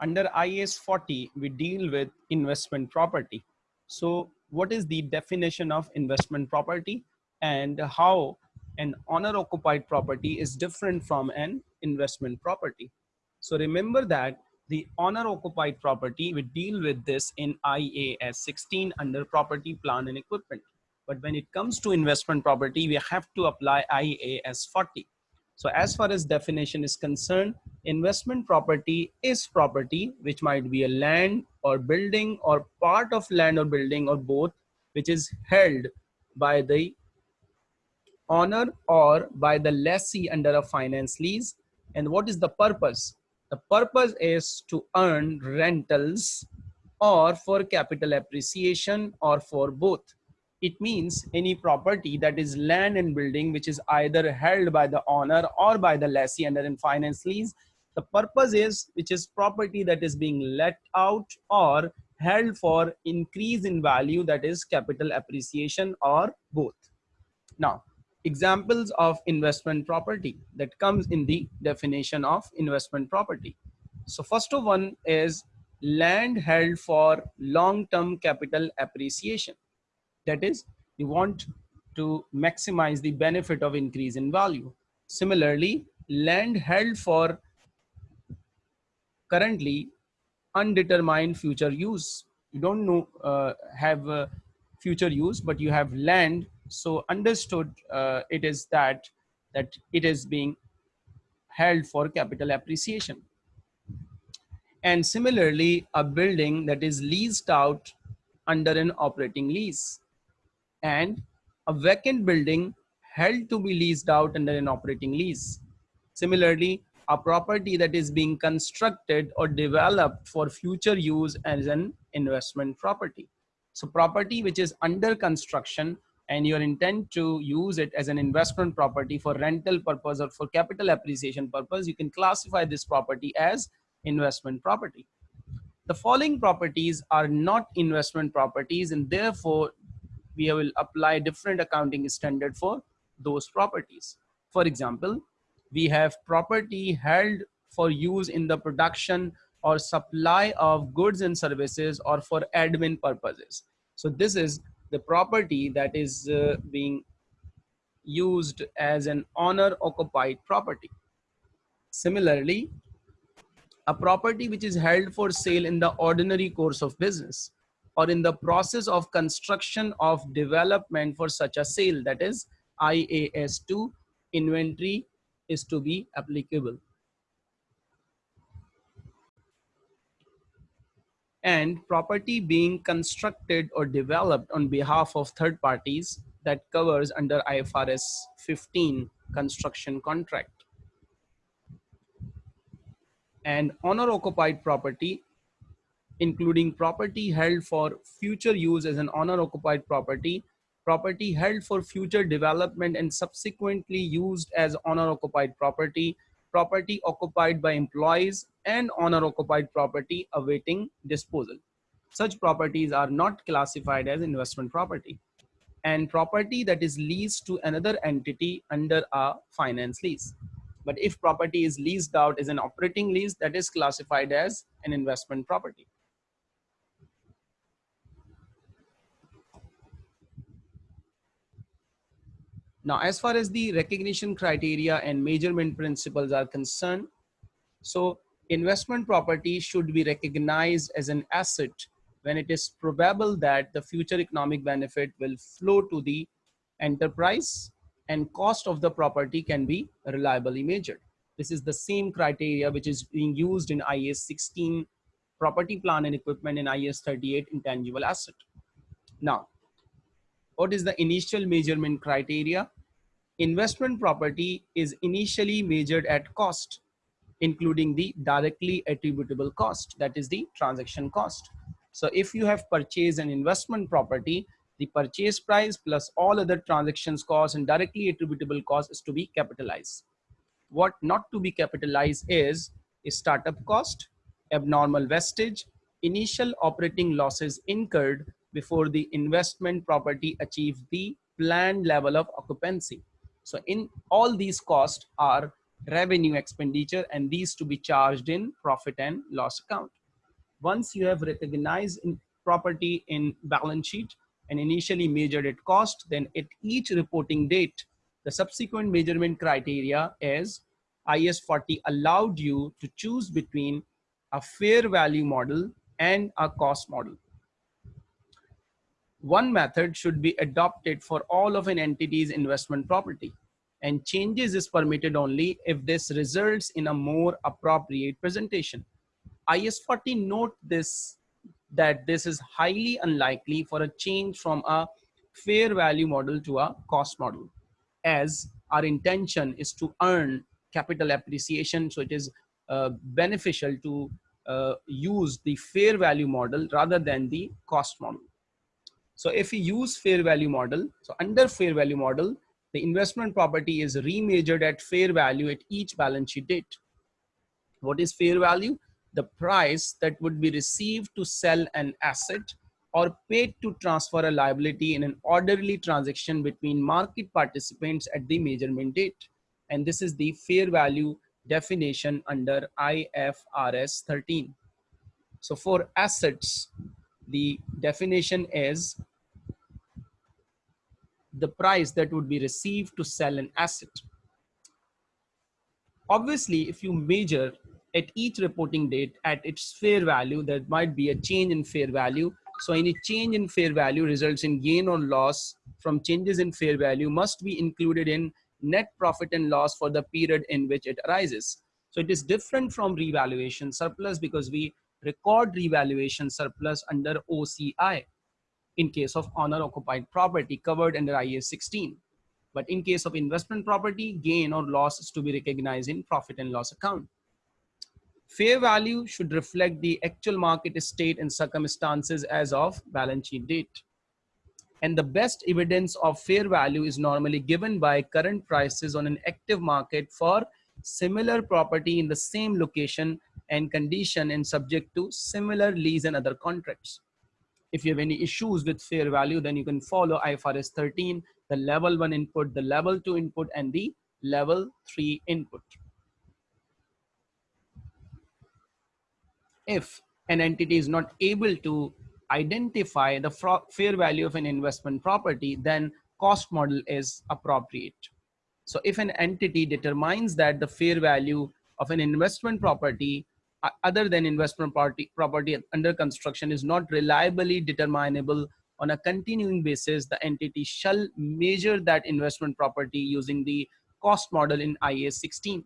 under IAS 40, we deal with investment property. So what is the definition of investment property and how an owner occupied property is different from an investment property. So remember that the owner occupied property, we deal with this in IAS 16 under property, plant and equipment. But when it comes to investment property, we have to apply IAS 40. So as far as definition is concerned, investment property is property, which might be a land or building or part of land or building or both, which is held by the owner or by the lessee under a finance lease. And what is the purpose? The purpose is to earn rentals or for capital appreciation or for both. It means any property that is land and building which is either held by the owner or by the lessee under in finance lease. The purpose is which is property that is being let out or held for increase in value that is capital appreciation or both. Now, examples of investment property that comes in the definition of investment property. So first of one is land held for long-term capital appreciation. That is, you want to maximize the benefit of increase in value. Similarly, land held for currently undetermined future use. You don't know, uh, have uh, future use, but you have land so understood uh, it is that that it is being held for capital appreciation and similarly a building that is leased out under an operating lease and a vacant building held to be leased out under an operating lease similarly a property that is being constructed or developed for future use as an investment property so property which is under construction and your intent to use it as an investment property for rental purpose or for capital appreciation purpose, you can classify this property as investment property. The following properties are not investment properties and therefore we will apply different accounting standard for those properties. For example, we have property held for use in the production or supply of goods and services or for admin purposes. So this is the property that is uh, being used as an owner occupied property. Similarly, a property which is held for sale in the ordinary course of business or in the process of construction of development for such a sale that is IAS 2 inventory is to be applicable. and property being constructed or developed on behalf of third parties that covers under IFRS 15 construction contract. And owner occupied property, including property held for future use as an owner occupied property, property held for future development and subsequently used as owner occupied property, property occupied by employees and owner occupied property awaiting disposal. Such properties are not classified as investment property and property that is leased to another entity under a finance lease. But if property is leased out as an operating lease, that is classified as an investment property. Now, as far as the recognition criteria and measurement principles are concerned, so investment property should be recognized as an asset when it is probable that the future economic benefit will flow to the enterprise and cost of the property can be reliably measured. This is the same criteria which is being used in IAS 16 property plant and equipment in IAS 38 intangible asset. Now, what is the initial measurement criteria? Investment property is initially measured at cost including the directly attributable cost, that is the transaction cost. So if you have purchased an investment property, the purchase price plus all other transactions costs and directly attributable cost is to be capitalized. What not to be capitalized is a startup cost, abnormal wastage, initial operating losses incurred before the investment property achieves the planned level of occupancy. So in all these costs are revenue expenditure and these to be charged in profit and loss account. Once you have recognized in property in balance sheet and initially measured at cost, then at each reporting date, the subsequent measurement criteria is IAS 40 allowed you to choose between a fair value model and a cost model. One method should be adopted for all of an entity's investment property and changes is permitted only if this results in a more appropriate presentation. IAS 40 note this that this is highly unlikely for a change from a fair value model to a cost model as our intention is to earn capital appreciation so it is uh, beneficial to uh, use the fair value model rather than the cost model so if we use fair value model so under fair value model the investment property is remeasured at fair value at each balance sheet date what is fair value the price that would be received to sell an asset or paid to transfer a liability in an orderly transaction between market participants at the measurement date. And this is the fair value definition under IFRS 13. So for assets, the definition is the price that would be received to sell an asset. Obviously, if you measure at each reporting date at its fair value, there might be a change in fair value. So any change in fair value results in gain or loss from changes in fair value must be included in net profit and loss for the period in which it arises. So it is different from revaluation surplus because we record revaluation surplus under OCI in case of owner occupied property covered under IAS 16. But in case of investment property, gain or loss is to be recognized in profit and loss account. Fair value should reflect the actual market state and circumstances as of balance sheet date. And the best evidence of fair value is normally given by current prices on an active market for similar property in the same location and condition and subject to similar lease and other contracts. If you have any issues with fair value, then you can follow IFRS 13, the level one input, the level two input, and the level three input. if an entity is not able to identify the fair value of an investment property, then cost model is appropriate. So if an entity determines that the fair value of an investment property other than investment property, property under construction is not reliably determinable on a continuing basis, the entity shall measure that investment property using the cost model in IAS 16.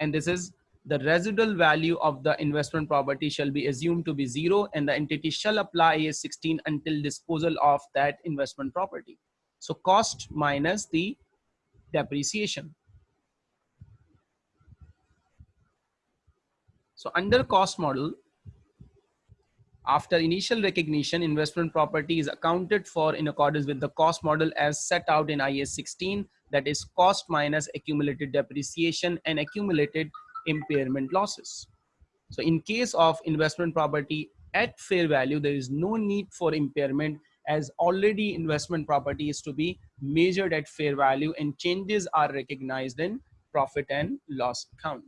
And this is the residual value of the investment property shall be assumed to be zero and the entity shall apply IAS 16 until disposal of that investment property. So cost minus the depreciation. So under cost model, after initial recognition, investment property is accounted for in accordance with the cost model as set out in IAS 16, that is cost minus accumulated depreciation and accumulated impairment losses. So in case of investment property at fair value, there is no need for impairment as already investment property is to be measured at fair value and changes are recognized in profit and loss account.